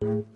Música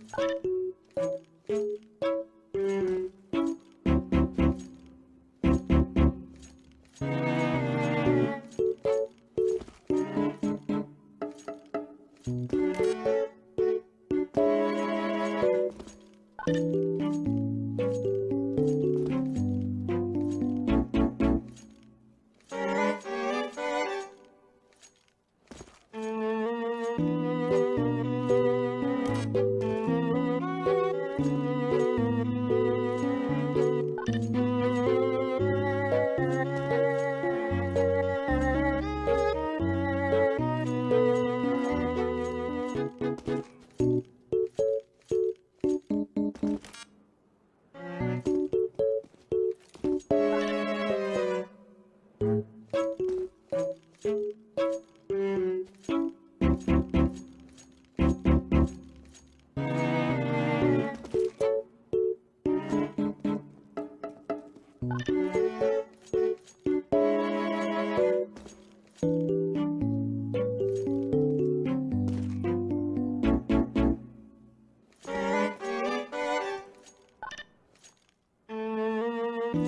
Thank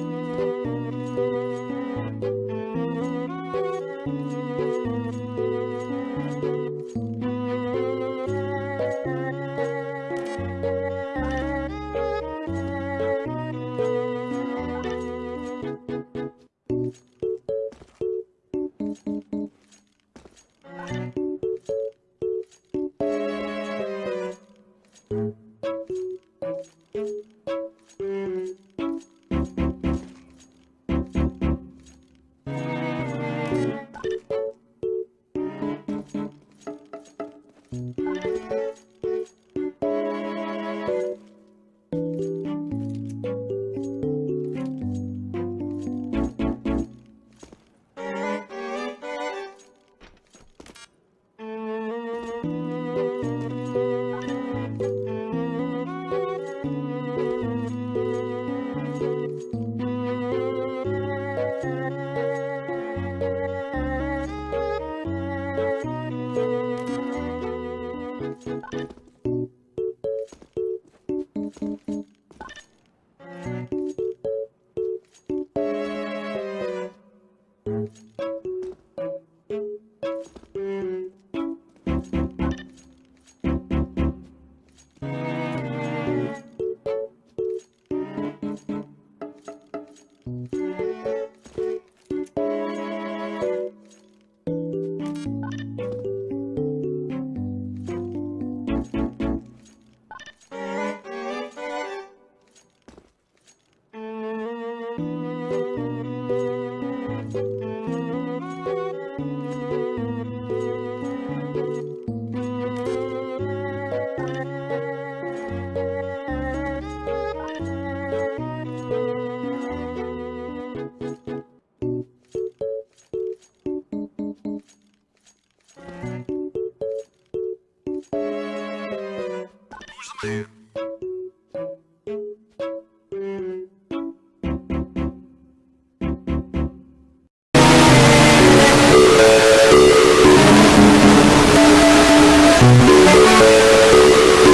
you. there.